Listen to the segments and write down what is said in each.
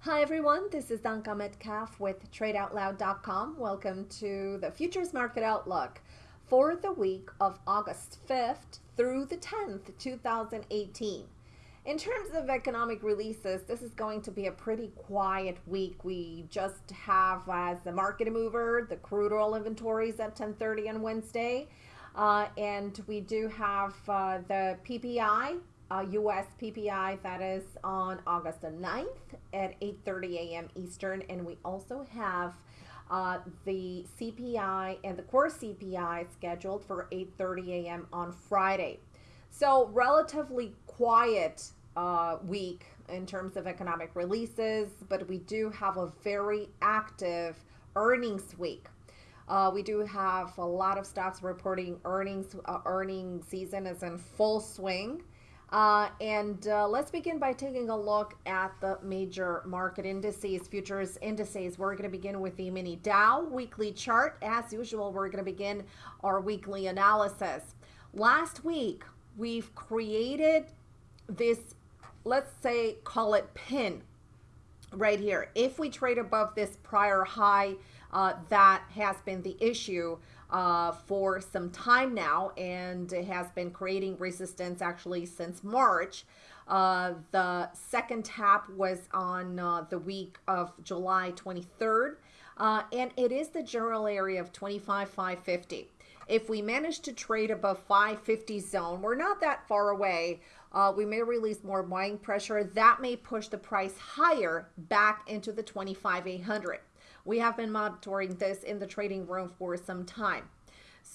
Hi everyone, this is Danka Metcalf with TradeOutloud.com. Welcome to the Futures Market Outlook for the week of August 5th through the 10th, 2018. In terms of economic releases, this is going to be a pretty quiet week. We just have as the market mover the crude oil inventories at 10:30 on Wednesday, uh, and we do have uh, the PPI uh, U.S. PPI that is on August the 9th at 8:30 a.m. Eastern, and we also have uh, the CPI and the core CPI scheduled for 8:30 a.m. on Friday. So relatively quiet uh, week in terms of economic releases, but we do have a very active earnings week. Uh, we do have a lot of stocks reporting earnings. Uh, earning season is in full swing. Uh, and uh, let's begin by taking a look at the major market indices, futures indices. We're going to begin with the mini Dow weekly chart. As usual, we're going to begin our weekly analysis. Last week, we've created this, let's say, call it pin right here. If we trade above this prior high, uh, that has been the issue uh, for some time now and it has been creating resistance actually since March. Uh, the second tap was on uh, the week of July 23rd, uh, and it is the general area of 25,550. If we manage to trade above 550 zone, we're not that far away. Uh, we may release more buying pressure. That may push the price higher back into the 25,800. We have been monitoring this in the trading room for some time.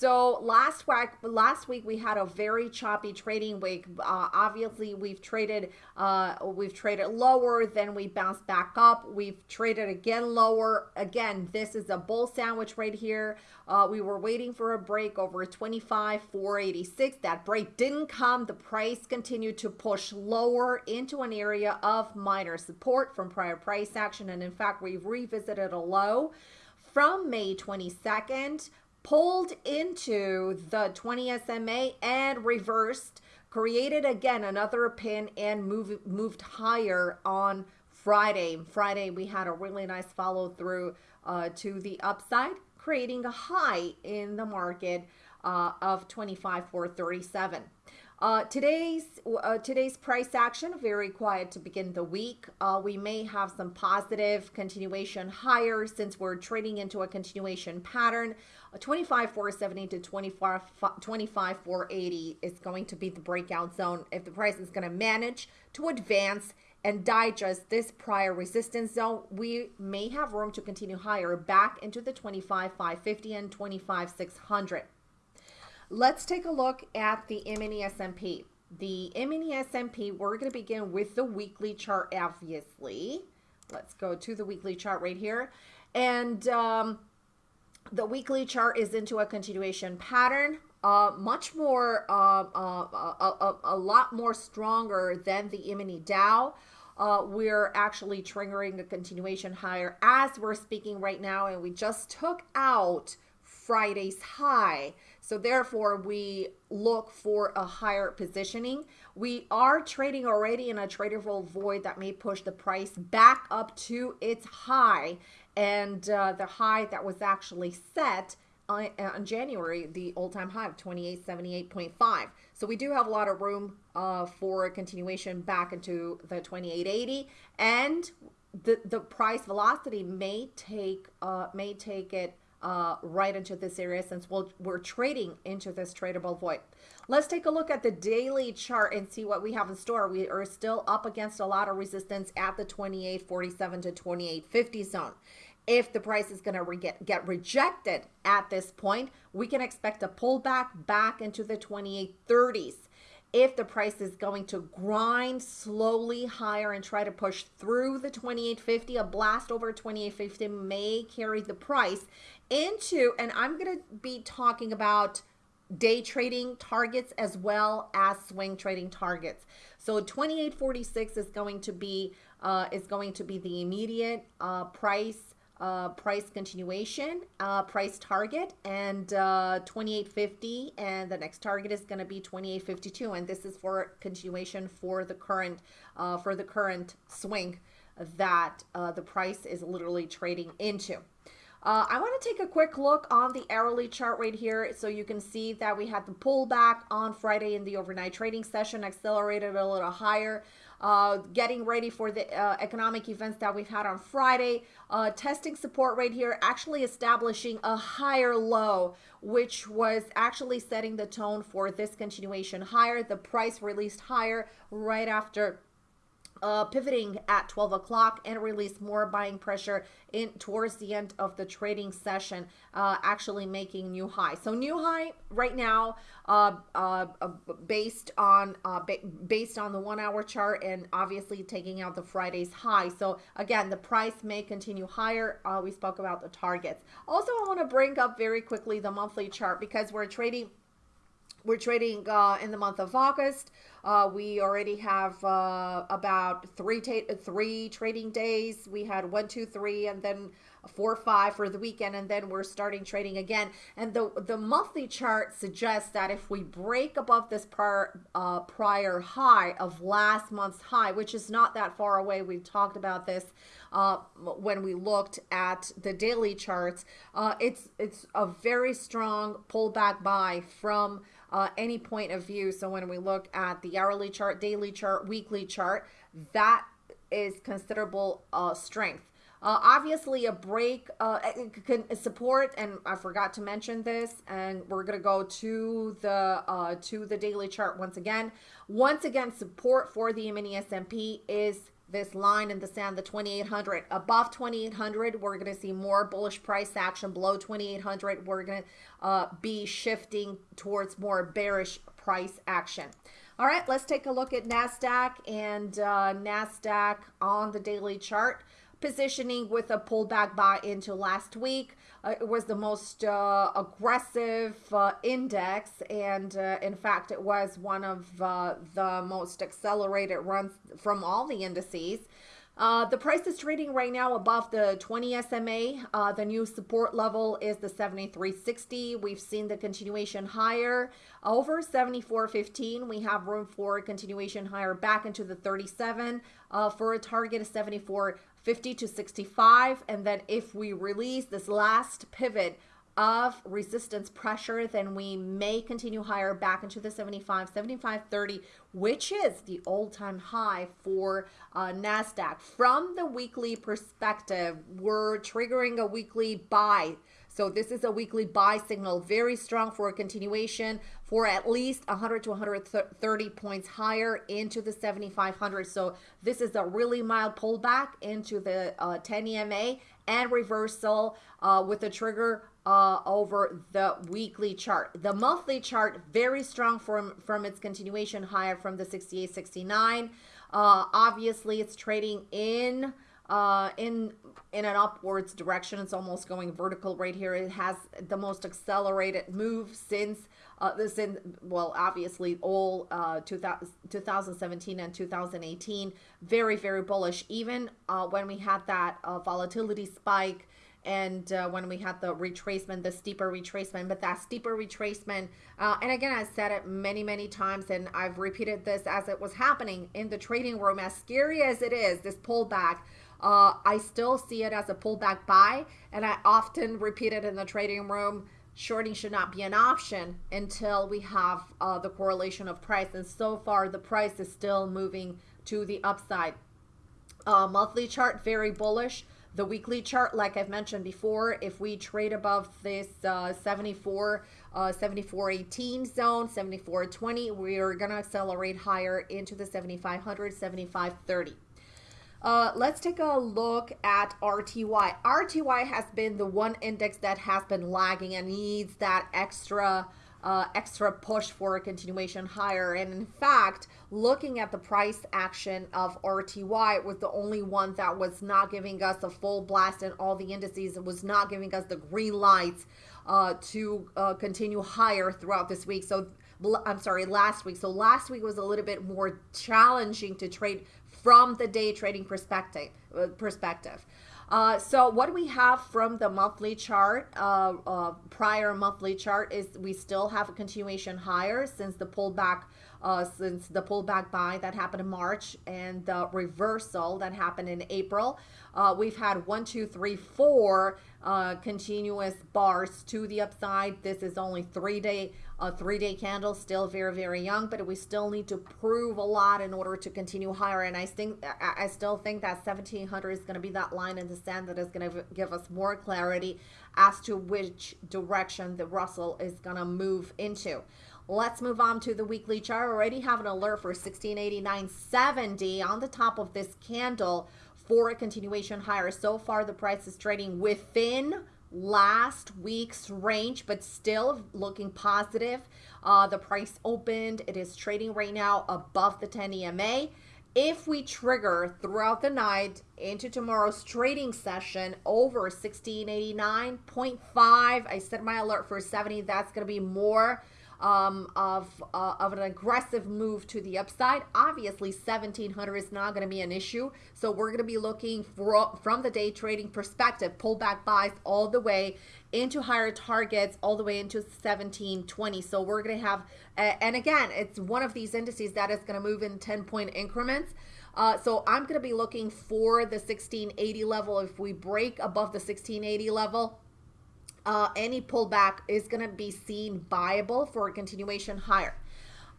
So last week, last week we had a very choppy trading week. Uh, obviously, we've traded, uh, we've traded lower, then we bounced back up. We've traded again lower. Again, this is a bull sandwich right here. Uh, we were waiting for a break over 25, 486. That break didn't come. The price continued to push lower into an area of minor support from prior price action, and in fact, we've revisited a low from May 22nd pulled into the 20 SMA and reversed, created again another pin and move, moved higher on Friday. Friday, we had a really nice follow through uh, to the upside, creating a high in the market uh, of 25,437. Uh, today's uh, today's price action very quiet to begin the week. Uh, we may have some positive continuation higher since we're trading into a continuation pattern. 25 470 to 25 25 480 is going to be the breakout zone if the price is going to manage to advance and digest this prior resistance zone. We may have room to continue higher back into the 25 550 and 25 600 let's take a look at the mini S&P the mini S&P we're going to begin with the weekly chart obviously. Let's go to the weekly chart right here. And um the weekly chart is into a continuation pattern uh, much more, uh, uh, a, lot more stronger than the mini Dow. Uh, we're actually triggering a continuation higher as we're speaking right now, and we just took out Friday's high. So therefore, we look for a higher positioning. We are trading already in a tradable void that may push the price back up to its high and uh, the high that was actually set on, on January, the all-time high of 2878.5. So we do have a lot of room uh, for a continuation back into the 2880, and the the price velocity may take uh, may take it uh, right into this area since we'll, we're trading into this tradable void. Let's take a look at the daily chart and see what we have in store. We are still up against a lot of resistance at the 2847 to 2850 zone. If the price is going to get, get rejected at this point, we can expect a pullback back into the 2830s. If the price is going to grind slowly higher and try to push through the 2850, a blast over 2850 may carry the price into, and I'm going to be talking about day trading targets as well as swing trading targets. So 2846 is going to be uh, is going to be the immediate uh, price uh, price continuation, uh, price target, and uh, 2850, and the next target is going to be 2852, and this is for continuation for the current uh, for the current swing that uh, the price is literally trading into. Uh, I want to take a quick look on the hourly chart right here so you can see that we had the pullback on Friday in the overnight trading session, accelerated a little higher. Uh, getting ready for the uh, economic events that we've had on Friday, uh, testing support right here, actually establishing a higher low, which was actually setting the tone for this continuation higher. The price released higher right after uh, pivoting at 12 o'clock and release more buying pressure in towards the end of the trading session, uh, actually making new high. So new high right now, uh, uh, uh based on uh, ba based on the one hour chart and obviously taking out the Friday's high. So again, the price may continue higher. we spoke about the targets. Also, I want to bring up very quickly the monthly chart because we're trading we're trading uh, in the month of August. Uh, we already have uh, about three three trading days. We had one, two, three, and then four, five for the weekend, and then we're starting trading again. And the the monthly chart suggests that if we break above this prior uh, prior high of last month's high, which is not that far away, we've talked about this uh, when we looked at the daily charts. Uh, it's it's a very strong pullback buy from uh, any point of view. So when we look at the hourly chart, daily chart, weekly chart, that is considerable uh, strength. Uh, obviously, a break uh, can support, and I forgot to mention this, and we're gonna go to the uh, to the daily chart once again. Once again, support for the mini S&P is this line in the sand, the 2800. Above 2800, we're going to see more bullish price action. Below 2800, we're going to uh, be shifting towards more bearish price action. All right, let's take a look at NASDAQ and uh, NASDAQ on the daily chart positioning with a pullback buy into last week. Uh, it was the most uh, aggressive uh, index, and uh, in fact, it was one of uh, the most accelerated runs from all the indices. Uh, the price is trading right now above the 20 SMA. The new support level is the 73.60. We've seen the continuation higher over 74.15. We have room for continuation higher back into the 37 uh, for a target of 74. 50 to 65. And then if we release this last pivot of resistance pressure, then we may continue higher back into the 75, 75, 30, which is the all-time high for uh, NASDAQ. From the weekly perspective, we're triggering a weekly buy so this is a weekly buy signal, very strong for a continuation for at least 100 to 130 points higher into the 7,500. So this is a really mild pullback into the uh, 10 EMA and reversal uh, with a trigger uh, over the weekly chart. The monthly chart, very strong from, from its continuation higher from the 68.69. Uh, obviously, it's trading in uh, in in an upwards direction. It's almost going vertical right here. It has the most accelerated move since uh, this in well, obviously all uh, 2000, 2017 and 2018. Very very bullish. Even uh, when we had that uh, volatility spike and uh, when we had the retracement, the steeper retracement, but that steeper retracement, uh, and again, I said it many, many times, and I've repeated this as it was happening in the trading room, as scary as it is, this pullback, uh, I still see it as a pullback buy, and I often repeat it in the trading room. Shorting should not be an option until we have uh, the correlation of price, and so far the price is still moving to the upside. Uh, monthly chart very bullish. The weekly chart, like I've mentioned before, if we trade above this uh, 74, uh, 74.18 zone, 74.20, we are going to accelerate higher into the 7500, 75.30. Uh, let's take a look at RTY. RTY has been the one index that has been lagging and needs that extra uh, extra push for a continuation higher. And in fact, looking at the price action of RTY it was the only one that was not giving us a full blast in all the indices. It was not giving us the green lights uh, to uh, continue higher throughout this week. So I'm sorry, last week. So last week was a little bit more challenging to trade from the day trading perspective. Perspective. Uh, so what we have from the monthly chart, uh, uh, prior monthly chart, is we still have a continuation higher since the pullback uh, since the pullback buy that happened in March and the reversal that happened in April. Uh, we've had one, two, three, four uh, continuous bars to the upside. This is only three day, a three day candle, still very, very young, but we still need to prove a lot in order to continue higher. And I think, I still think that 1700 is going to be that line in the sand that is going to give us more clarity as to which direction the Russell is going to move into. Let's move on to the weekly chart. I already have an alert for 1689.70 on the top of this candle for a continuation higher. So far, the price is trading within last week's range, but still looking positive. Uh, the price opened. It is trading right now above the 10 EMA. If we trigger throughout the night into tomorrow's trading session over 1689.5, I set my alert for 70. That's going to be more um, of, uh, of an aggressive move to the upside. Obviously, 1700 is not going to be an issue. So we're going to be looking for, from the day trading perspective, pullback buys all the way into higher targets, all the way into 1720. So we're going to have, and again, it's one of these indices that is going to move in 10 point increments. Uh, so I'm going to be looking for the 1680 level. If we break above the 1680 level, uh, any pullback is going to be seen viable for a continuation higher.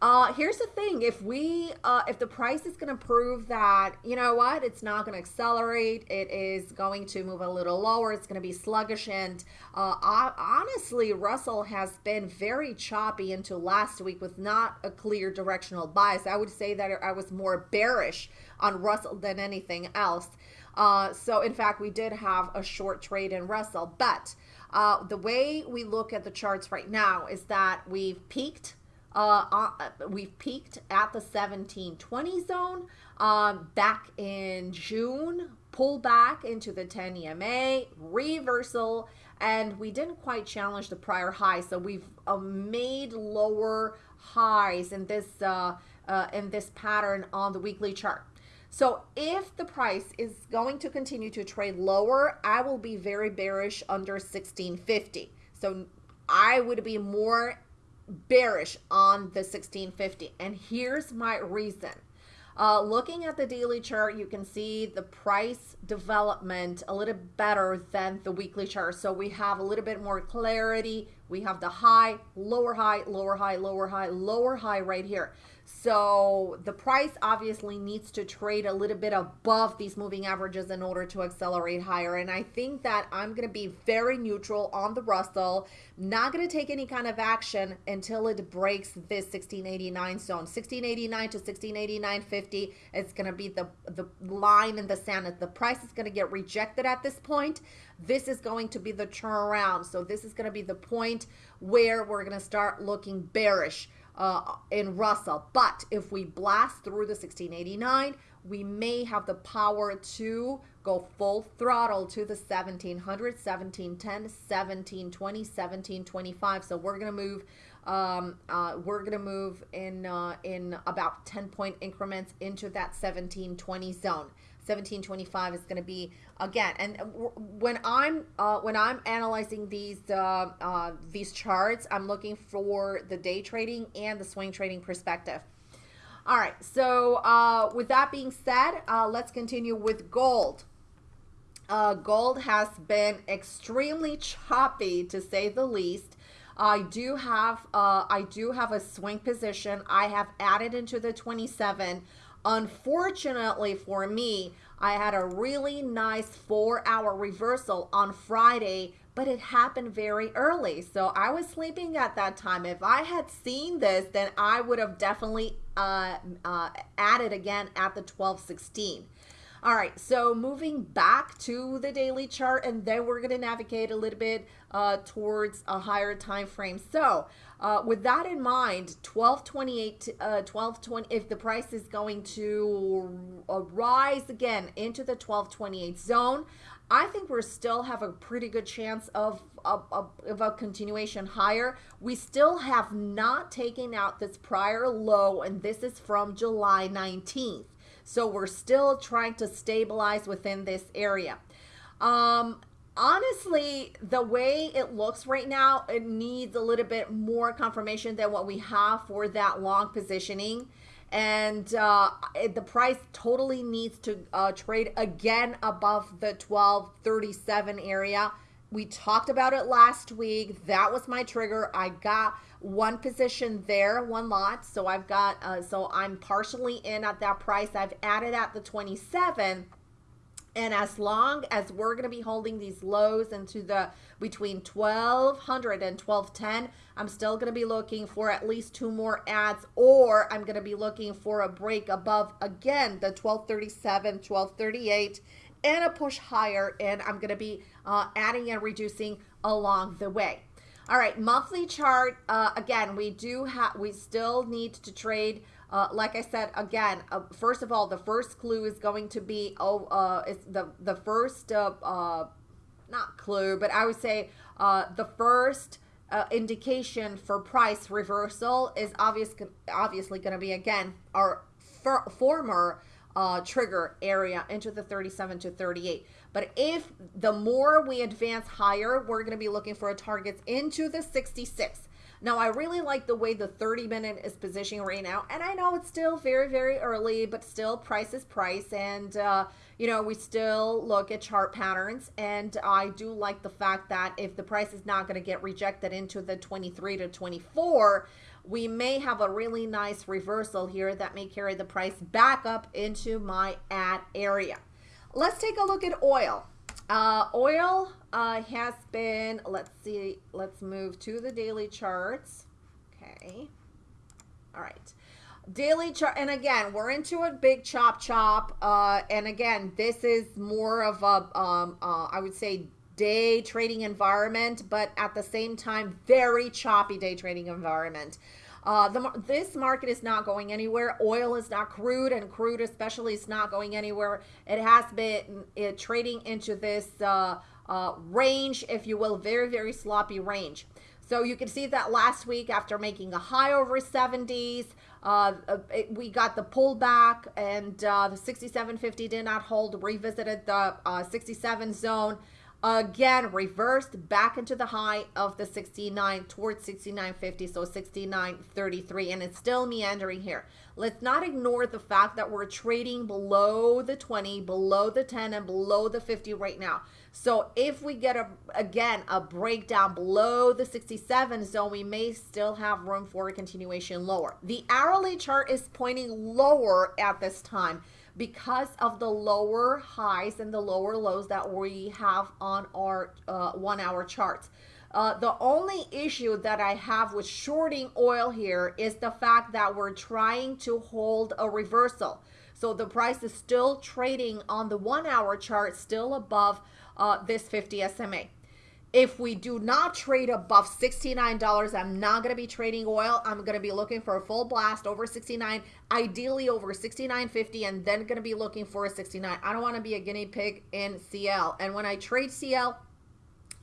Uh, here's the thing: if we, uh, if the price is going to prove that you know what, it's not going to accelerate, it is going to move a little lower, it's going to be sluggish, and uh, honestly, Russell has been very choppy into last week with not a clear directional bias. I would say that I was more bearish on Russell than anything else. Uh, so, in fact, we did have a short trade in Russell, but uh, the way we look at the charts right now is that we've peaked. Uh, uh, we've peaked at the 1720 zone um, back in June, pull back into the 10 EMA, reversal, and we didn't quite challenge the prior high. So we've uh, made lower highs in this uh, uh, in this pattern on the weekly chart. So if the price is going to continue to trade lower, I will be very bearish under 1650. So I would be more bearish on the 1650. And here's my reason. Uh, looking at the daily chart, you can see the price development a little better than the weekly chart. So we have a little bit more clarity. We have the high, lower high, lower high, lower high, lower high right here. So the price obviously needs to trade a little bit above these moving averages in order to accelerate higher. And I think that I'm going to be very neutral on the Russell, not going to take any kind of action until it breaks this 1689 zone. 1689 to 1689.50 is going to be the, the line in the sand. The price is going to get rejected at this point, this is going to be the turnaround. So this is going to be the point where we're going to start looking bearish uh, in Russell. But if we blast through the 1689, we may have the power to go full throttle to the 1700, 1710, 1720, 1725. So we're to move um, uh, we're to move in uh, in about 10 point increments into that 1720 zone. 1725 is going to be again and when i'm uh, when i'm analyzing these uh, uh, these charts i'm looking for the day trading and the swing trading perspective. All right so uh, with that being said uh, let's continue with gold. Uh, gold has been extremely choppy to say the least. I do have I do have a swing position. I have added into the 27 Unfortunately for me, I had a really nice four hour reversal on Friday, but it happened very early. So I was sleeping at that time. If I had seen this, then I would have definitely uh, uh, added again at the 1216. All right, so moving back to the daily chart, and then we're going to navigate a little bit uh, towards a higher time frame. So uh, with that in mind, 1228, uh, 1220, if the price is going to uh, rise again into the 1228 zone, I think we still have a pretty good chance of, of, of, a continuation higher. We still have not taken out this prior low, and this is from July 19th. So we're still trying to stabilize within this area. Um, honestly, the way it looks right now, it needs a little bit more confirmation than what we have for that long positioning. And uh, the price totally needs to uh, trade again above the 1237 area. We talked about it last week. That was my trigger. I got one position there, one lot. So I've got, uh, so I'm partially in at that price. I've added at the 27 and as long as we're going to be holding these lows into the between 1200 and 1210, I'm still going to be looking for at least two more ads or I'm going to be looking for a break above again the 1237, 1238 and a push higher and I'm going to be uh, adding and reducing along the way. All right, monthly chart. Uh, again, we do have, we still need to trade uh, like I said, again, uh, first of all, the first clue is going to be, oh, uh, it's the, the first, uh, uh, not clue, but I would say uh, the first uh, indication for price reversal is obvious, obviously going to be, again, our for, former uh, trigger area into the 37 to 38. But if the more we advance higher, we're going to be looking for a targets into the 66. Now, I really like the way the 30 minute is positioning right now. And I know it's still very, very early, but still price is price. And, uh, you know, we still look at chart patterns. And I do like the fact that if the price is not going to get rejected into the 23 to 24, we may have a really nice reversal here that may carry the price back up into my ad area. Let's take a look at oil. Uh, oil uh, has been, let's see, let's move to the daily charts. Okay. All right. Daily chart, and again, we're into a big chop chop. Uh, and again, this is more of a, um, uh, I would say, day trading environment, but at the same time, very choppy day trading environment. Uh, the, this market is not going anywhere. Oil is not crude, and crude especially is not going anywhere. It has been it, trading into this uh, uh, range, if you will, very, very sloppy range. So you can see that last week after making a high over 70s, uh, it, we got the pullback and uh, the 67.50 did not hold, revisited the uh, 67 zone again reversed back into the high of the 69 towards 69.50 so 69.33 and it's still meandering here. Let's not ignore the fact that we're trading below the 20 below the 10 and below the 50 right now. So if we get a again a breakdown below the 67 zone we may still have room for a continuation lower. The hourly chart is pointing lower at this time because of the lower highs and the lower lows that we have on our uh, one hour charts. Uh, the only issue that I have with shorting oil here is the fact that we're trying to hold a reversal. So the price is still trading on the one hour chart, still above uh, this 50 SMA. If we do not trade above $69, I'm not going to be trading oil. I'm going to be looking for a full blast over 69, ideally over 69.50, and then going to be looking for a 69. I don't want to be a guinea pig in CL. And when I trade CL,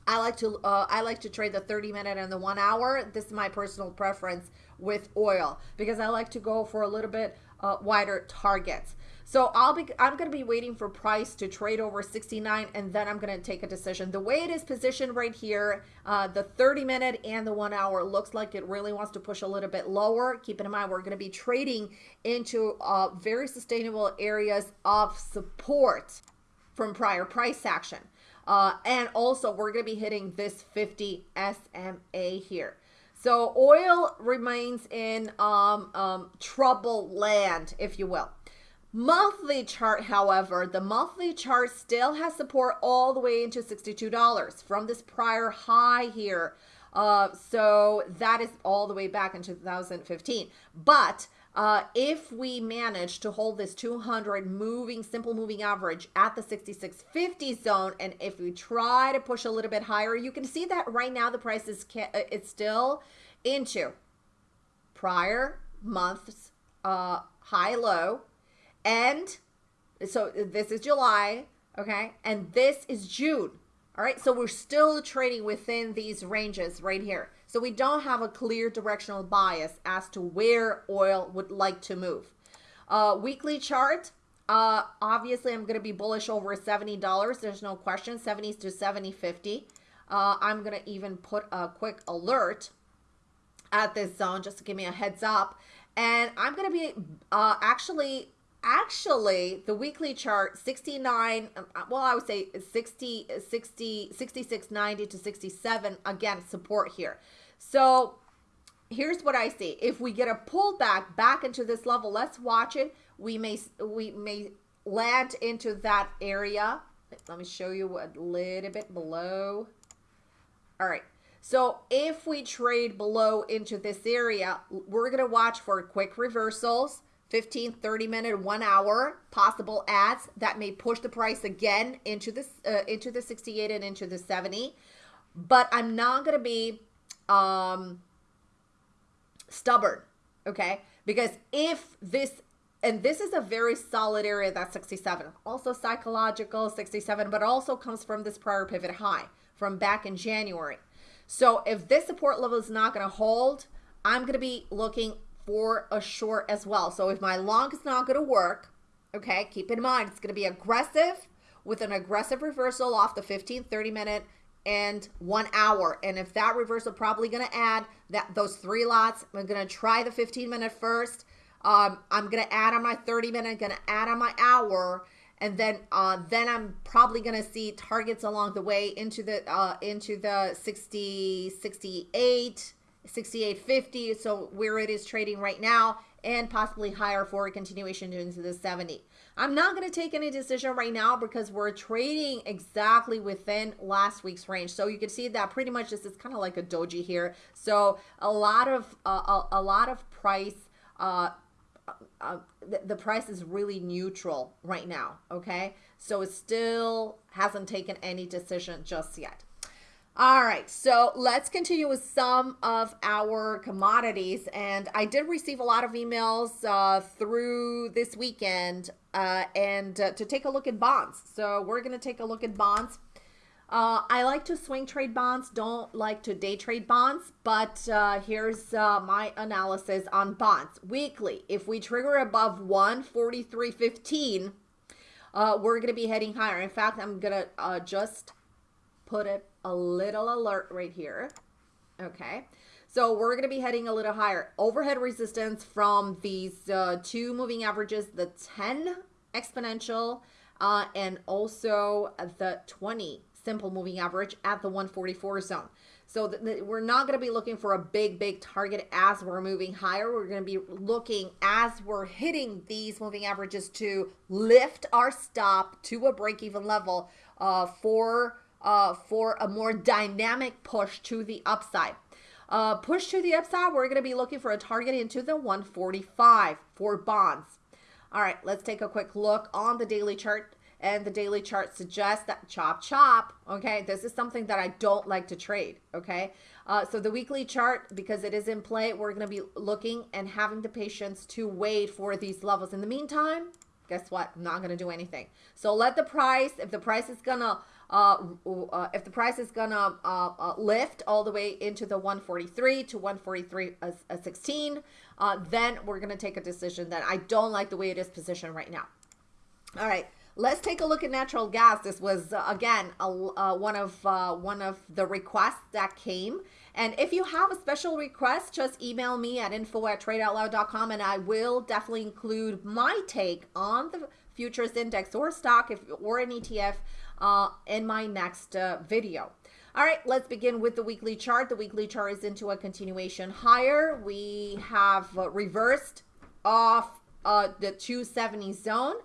I like to uh, I like to trade the 30 minute and the one hour. This is my personal preference with oil because I like to go for a little bit uh, wider targets. So I'll be I'm going to be waiting for price to trade over 69 and then I'm going to take a decision. The way it is positioned right here, uh, the 30 minute and the one hour looks like it really wants to push a little bit lower. Keep in mind we're going to be trading into uh, very sustainable areas of support from prior price action. Uh, and also we're going to be hitting this 50 SMA here. So oil remains in um, um, trouble land, if you will. Monthly chart, however, the monthly chart still has support all the way into $62 from this prior high here. Uh, so that is all the way back in 2015. But uh, if we manage to hold this 200 moving, simple moving average at the 6650 zone, and if we try to push a little bit higher, you can see that right now the price is uh, it's still into prior month's uh, high low and so this is July, okay? And this is June. All right, so we're still trading within these ranges right here. So we don't have a clear directional bias as to where oil would like to move. Uh, weekly chart, Uh, obviously, I'm going to be bullish over $70. There's no question. 70 to 70, 50. Uh, I'm going to even put a quick alert at this zone just to give me a heads up. And I'm going to be uh, actually, actually, the weekly chart 69, uh, well, I would say 60, 60, 66, 90 to 67. Again, support here. So here's what I see. If we get a pullback back into this level, let's watch it. We may we may land into that area. Let me show you a little bit below. All right. So if we trade below into this area, we're going to watch for quick reversals, 15, 30 minute, one hour possible ads that may push the price again into this, uh, into the 68 and into the 70. But I'm not going to be, um, stubborn, okay? Because if this, and this is a very solid area, that's 67, also psychological 67, but also comes from this prior pivot high from back in January. So if this support level is not going to hold, I'm going to be looking for a short as well. So if my long is not going to work, okay, keep in mind, it's going to be aggressive with an aggressive reversal off the 15, 30 minute and one hour. And if that reversal probably going to add that those three lots, I'm going to try the 15 minute first. Um, I'm going to add on my 30 minute, going to add on my hour. And then, uh, then I'm probably going to see targets along the way into the, uh, into the 60, 68, 68.50. So where it is trading right now and possibly higher for a continuation into the 70. I'm not going to take any decision right now because we're trading exactly within last week's range. So you can see that pretty much this is kind of like a doji here. So a lot of uh, a, a, lot of price uh, uh, the, the price is really neutral right now, okay? So it still hasn't taken any decision just yet. All right, so let's continue with some of our commodities. And I did receive a lot of emails uh, through this weekend uh, and uh, to take a look at bonds. So we're going to take a look at bonds. Uh, I like to swing trade bonds, don't like to day trade bonds, but uh, here's uh, my analysis on bonds. Weekly, if we trigger above 143.15, we're going to be heading higher. In fact, I'm going to just put it a little alert right here. Okay. So we're going to be heading a little higher. Overhead resistance from these uh, two moving averages, the 10 exponential uh, and also the 20 simple moving average at the 144 zone. So we're not going to be looking for a big, big target as we're moving higher. We're going to be looking as we're hitting these moving averages to lift our stop to a break-even level uh, for uh, for a more dynamic push to the upside. Uh, push to the upside, we're going to be looking for a target into the 145 for bonds. All right, let's take a quick look on the daily chart. And the daily chart suggests that chop chop, okay? This is something that I don't like to trade, okay? Uh, so the weekly chart, because it is in play, we're going to be looking and having the patience to wait for these levels. In the meantime, guess what? I'm not going to do anything. So let the price, if the price is going to uh, uh, if the price is gonna uh, uh lift all the way into the 143 to 143 uh, uh, 16, then we're gonna take a decision that I don't like the way it is positioned right now. All right. Let's take a look at natural gas. This was again a, one of one of the requests that came. And if you have a special request, just email me at info at tradeoutloud.com and I will definitely include my take on the futures index or stock if or an ETF uh, in my next uh, video. All right, let's begin with the weekly chart. The weekly chart is into a continuation higher. We have uh, reversed off uh, the 270 zone.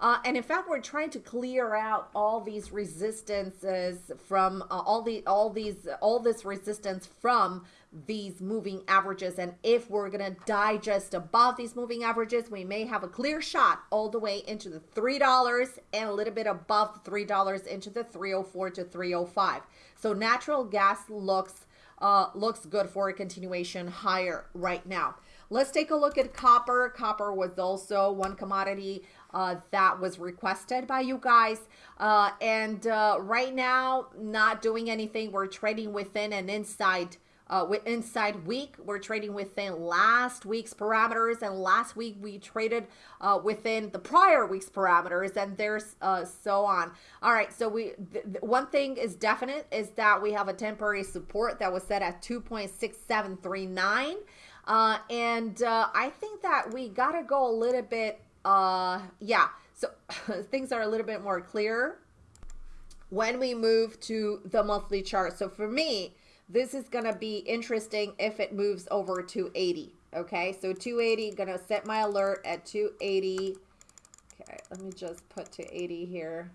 Uh, and in fact, we're trying to clear out all these resistances from uh, all the all these all this resistance from these moving averages. And if we're to digest above these moving averages, we may have a clear shot all the way into the $3 and a little bit above $3 into the 304 to 305. So natural gas looks uh, looks good for a continuation higher right now. Let's take a look at copper. Copper was also one commodity uh, that was requested by you guys. Uh, and uh, right now, not doing anything. We're trading within and inside uh, with inside week. We're trading within last week's parameters. And last week we traded uh, within the prior week's parameters and there's uh, so on. All right. So we th- th- one thing is definite is that we have a temporary support that was set at 2.6739 uh, and uh, i think that we gotta go a little bit uh, yeah so things are a little bit more clear when we move to the monthly chart so for me this is going to be interesting if it moves over to 80. Okay, so 280, going to set my alert at 280. Okay, let me just put to 80 here.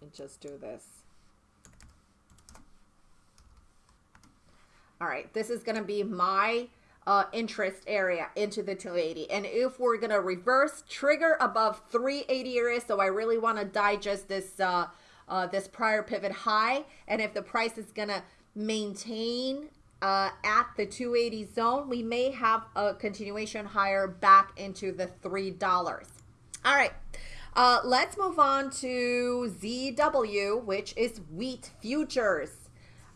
Me just do this. All right, this is going to be my uh, interest area into the 280. And if we're going to reverse trigger above 380 area, so I really want to digest this uh, uh, this prior pivot high. And if the price is going to maintain uh, at the 280 zone, we may have a continuation higher back into the $3. All right. Uh, let's move on to ZW, which is wheat futures.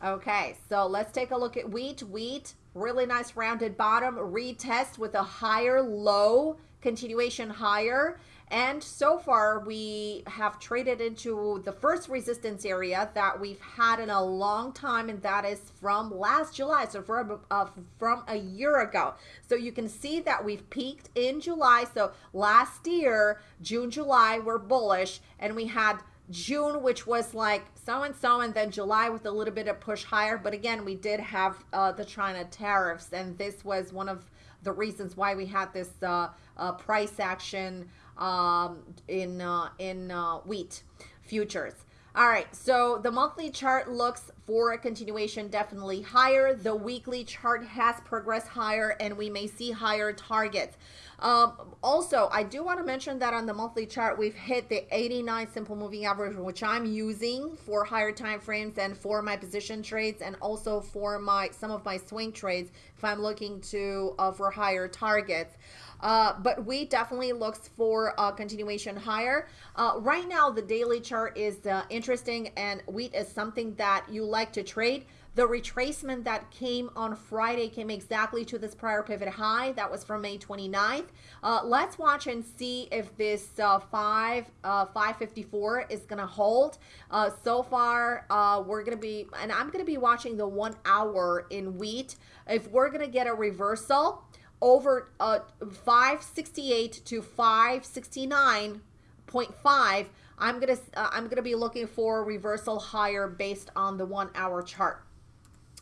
Okay, so let's take a look at wheat. Wheat, really nice rounded bottom, retest with a higher low, continuation higher. And so far, we have traded into the first resistance area that we've had in a long time, and that is from last July, so from, uh, from a year ago. So you can see that we've peaked in July. So last year, June, July, we're bullish, and we had June, which was like so and so, and then July with a little bit of push higher. But again, we did have uh, the China tariffs, and this was one of the reasons why we had this uh, uh, price action um, in uh, in uh, wheat futures. All right, so the monthly chart looks for a continuation definitely higher. The weekly chart has progressed higher and we may see higher targets. Um, also, I do want to mention that on the monthly chart, we've hit the 89 simple moving average, which I'm using for higher time frames and for my position trades and also for my some of my swing trades if I'm looking to uh, for higher targets. Uh, but wheat definitely looks for a continuation higher. Uh, right now, the daily chart is uh, interesting, and wheat is something that you like to trade. The retracement that came on Friday came exactly to this prior pivot high. That was from May 29th. Uh, let's watch and see if this uh, 5 uh, 554 is going to hold. Uh, so far, uh, we're going to be, and I'm going to be watching the one hour in wheat. If we're going to get a reversal, over uh, 568 to 569.5 i'm gonna uh, i'm gonna be looking for reversal higher based on the one hour chart.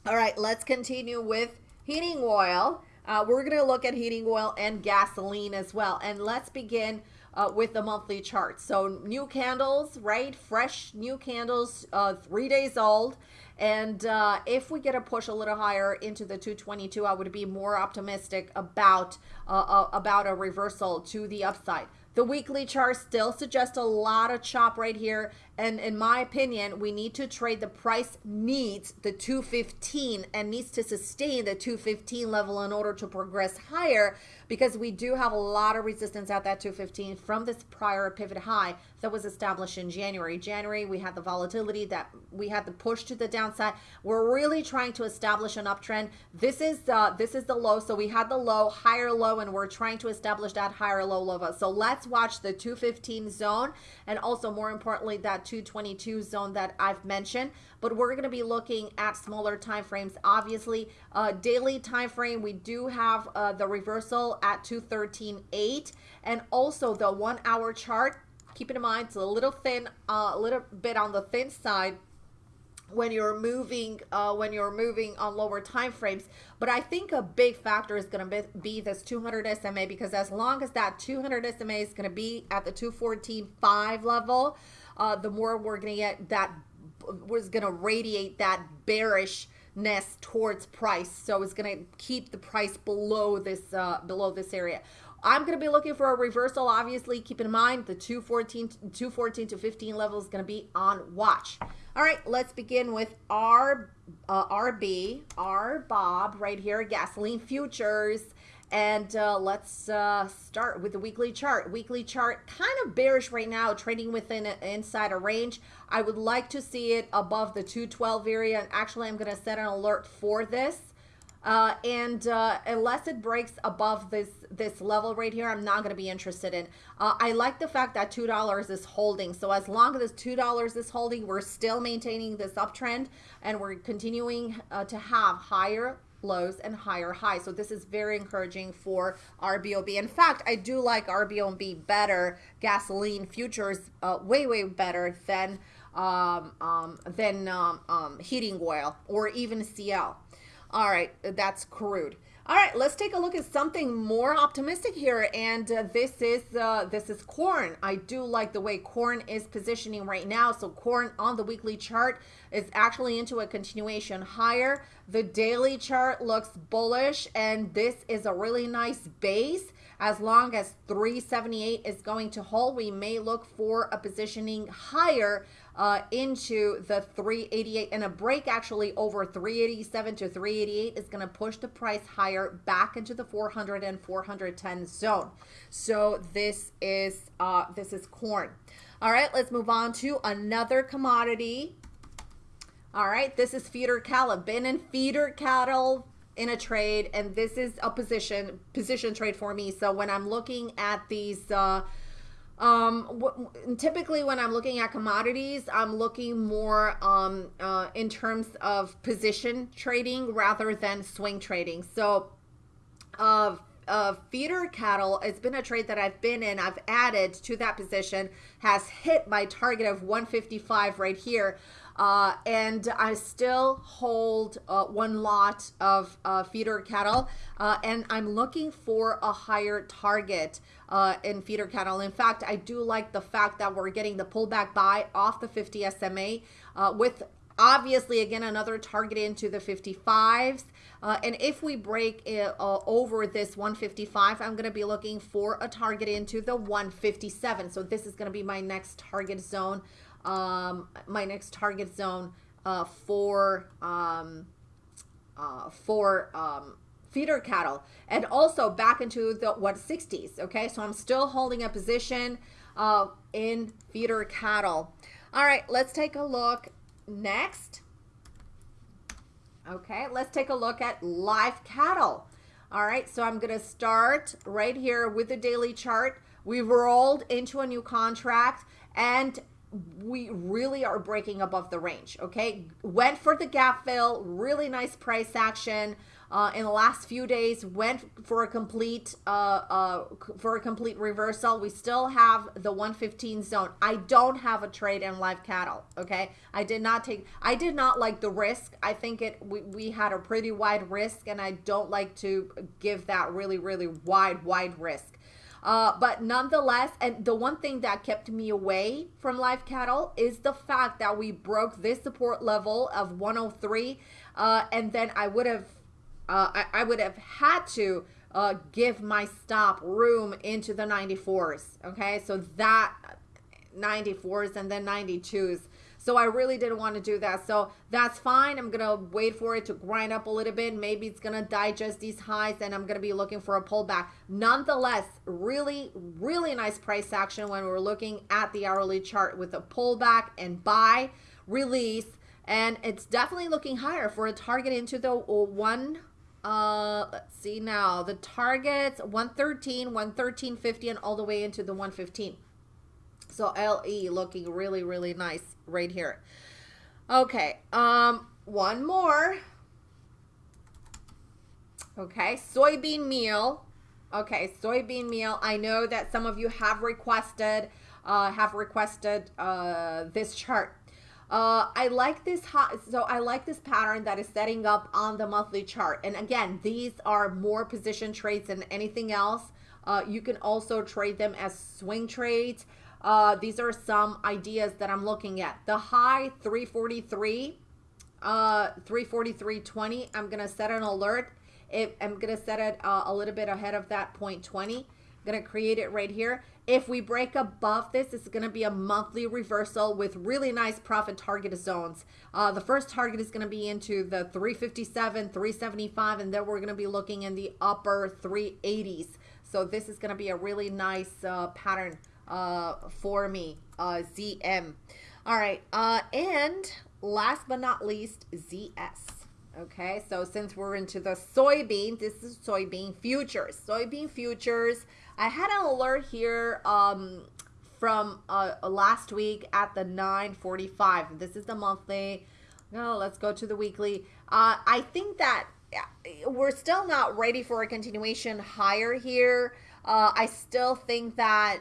All right let's continue with heating oil. Uh, we're gonna look at heating oil and gasoline as well. And let's begin uh, with the monthly chart so new candles right fresh new candles uh, three days old and uh, if we get a push a little higher into the 222, I would be more optimistic about uh, uh, about a reversal to the upside. The weekly chart still suggests a lot of chop right here. And in my opinion, we need to trade the price needs the 215 and needs to sustain the 215 level in order to progress higher because we do have a lot of resistance at that 215 from this prior pivot high that was established in January. January, we had the volatility that we had the push to the downside. We're really trying to establish an uptrend. This is this is the low. So we had the low, higher low, and we're trying to establish that higher low level. So let's watch the 215 zone and also more importantly that 222 zone that I've mentioned. But we're going to be looking at smaller time frames. Obviously, uh, daily time frame, we do have uh, the reversal at 213.8 and also the one hour chart. Keep in mind, it's a little thin, uh, a little bit on the thin side when you're moving uh, when you're moving on lower time frames but i think a big factor is going to be, this 200 sma because as long as that 200 sma is going to be at the 214.5 level uh, the more we're going to get that was going to radiate that bearishness towards price so it's going to keep the price below this uh, below this area I'm going to be looking for a reversal. Obviously, keep in mind the 214, 214 to 15 level is going to be on watch. All right, let's begin with R, uh, RB, RBOB right here, gasoline futures. And uh, let's uh, start with the weekly chart. Weekly chart kind of bearish right now, trading within a, inside a range. I would like to see it above the 212 area. And actually, I'm going to set an alert for this. Uh, and uh, unless it breaks above this this level right here, I'm not going to be interested in. Uh, I like the fact that two dollars is holding. So as long as two dollars is holding, we're still maintaining this uptrend, and we're continuing uh, to have higher lows and higher highs. So this is very encouraging for RBOB. In fact, I do like RBOB better, gasoline futures uh, way way better than um, um, than um, um heating oil or even CL. All right, that's crude. All right, let's take a look at something more optimistic here, and uh, this is uh, this is corn. I do like the way corn is positioning right now. So corn on the weekly chart is actually into a continuation higher. The daily chart looks bullish, and this is a really nice base. As long as 378 is going to hold, we may look for a positioning higher uh, into the 388 and a break actually over 387 to 388 is going to push the price higher back into the 400 and 410 zone. So this is uh, this is corn. All right, let's move on to another commodity. All right, this is feeder cattle. Been in feeder cattle in a trade, and this is a position position trade for me. So when I'm looking at these. Uh, um, typically when I'm looking at commodities, I'm looking more um, uh, in terms of position trading rather than swing trading. So, uh, uh, feeder cattle, it's been a trade that I've been in. I've added to that position, has hit my target of 155 right here. Uh, and I still hold uh, one lot of uh, feeder cattle, uh, and I'm looking for a higher target uh, in feeder cattle. In fact, I do like the fact that we're getting the pullback buy off the 50 SMA uh, with obviously again another target into the 55s uh, and if we break it, uh, over this 155 i'm going to be looking for a target into the 157 so this is going to be my next target zone um, my next target zone uh, for um, uh, for um, feeder cattle and also back into the what 60s Okay, so I'm still holding a position uh, in feeder cattle. All right, let's take a look next. Okay, let's take a look at live cattle. All right, so I'm to start right here with the daily chart. We've rolled into a new contract and we really are breaking above the range. Okay, went for the gap fill, really nice price action. Uh, in the last few days went for a complete uh, uh, for a complete reversal. We still have the 115 zone. I don't have a trade in live cattle. Okay, I did not take. I did not like the risk. I think it we, we had a pretty wide risk, and I don't like to give that really really wide wide risk. Uh, but nonetheless, and the one thing that kept me away from live cattle is the fact that we broke this support level of 103, uh, and then I would have, uh, I, I, would have had to uh, give my stop room into the 94s. Okay, so that 94s and then 92s so I really didn't want to do that. So that's fine. I'm going to wait for it to grind up a little bit. Maybe it's going to digest these highs and I'm going to be looking for a pullback. Nonetheless, really, really nice price action when we're looking at the hourly chart with a pullback and buy, release. And it's definitely looking higher for a target into the one uh let's see now the targets 113 113.50 and all the way into the 115 so LE looking really, really nice right here. Okay, um, one more. Okay, soybean meal. Okay, soybean meal. I know that some of you have requested, uh, have requested uh, this chart. Uh, I like this hot, so I like this pattern that is setting up on the monthly chart. And again, these are more position trades than anything else. Uh, you can also trade them as swing trades. Uh, these are some ideas that I'm looking at. The high 343, uh, 343.20. I'm gonna set an alert. If I'm gonna set it uh, a little bit ahead of that point 20. Gonna create it right here. If we break above this, it's gonna be a monthly reversal with really nice profit target zones. Uh, the first target is gonna be into the 357, 375, and then we're gonna be looking in the upper 380s. So this is gonna be a really nice uh, pattern uh, for me, uh, ZM. All right, uh, and last but not least, ZS. Okay, so since we're into the soybean, this is soybean futures. Soybean futures. I had an alert here um, from uh, last week at the 9:45. This is the monthly. No, let's go to the weekly. Uh, I think that we're still not ready for a continuation higher here. Uh, I still think that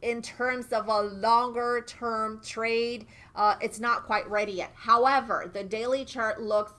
in terms of a longer term trade, uh, it's not quite ready yet. However, the daily chart looks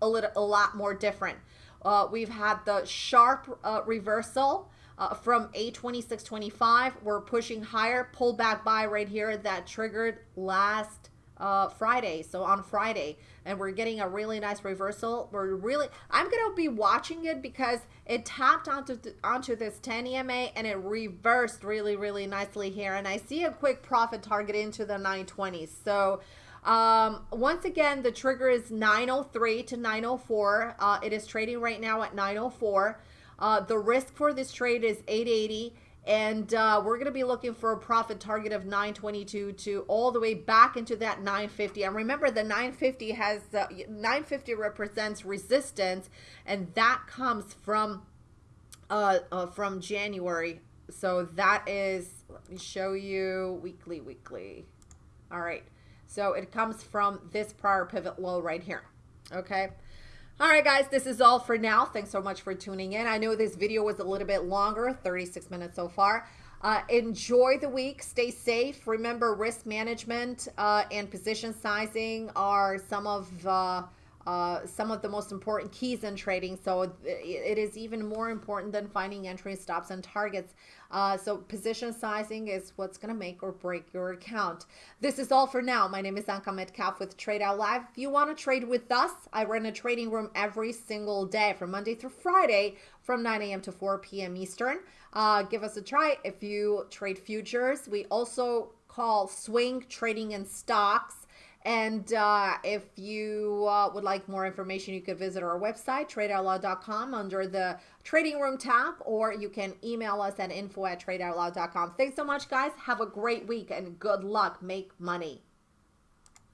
a little a lot more different. Uh, we've had the sharp uh, reversal uh, from A2625. We're pushing higher, pull back buy right here that triggered last uh, Friday. So on Friday, and we're getting a really nice reversal. We're really, I'm gonna be watching it because it tapped onto onto this 10 EMA and it reversed really really nicely here. And I see a quick profit target into the 920s. So um, once again, the trigger is 903 to 904. Uh, it is trading right now at 904. Uh, the risk for this trade is 880 and uh, we're going to be looking for a profit target of 922 to all the way back into that 950 and remember the 950 has uh, 950 represents resistance and that comes from uh, uh, from January so that is let me show you weekly weekly all right so it comes from this prior pivot low right here. Okay. All right, guys, this is all for now. Thanks so much for tuning in. I know this video was a little bit longer, 36 minutes so far. Uh, enjoy the week. Stay safe. Remember, risk management uh, and position sizing are some of uh, uh, some of the most important keys in trading. So it is even more important than finding entry stops and targets. Uh, so position sizing is what's going to make or break your account. This is all for now. My name is Anka Metcalf with Trade Out Loud. If you want to trade with us, I run a trading room every single day from Monday through Friday from 9 a.m. to 4 p.m. Eastern. Uh, give us a try if you trade futures. We also call swing trading in stocks and uh, if you uh, would like more information, you could visit our website, tradeoutloud.com, under the trading room tab, or you can email us at info at tradeoutloud.com. Thanks so much, guys. Have a great week and good luck. Make money.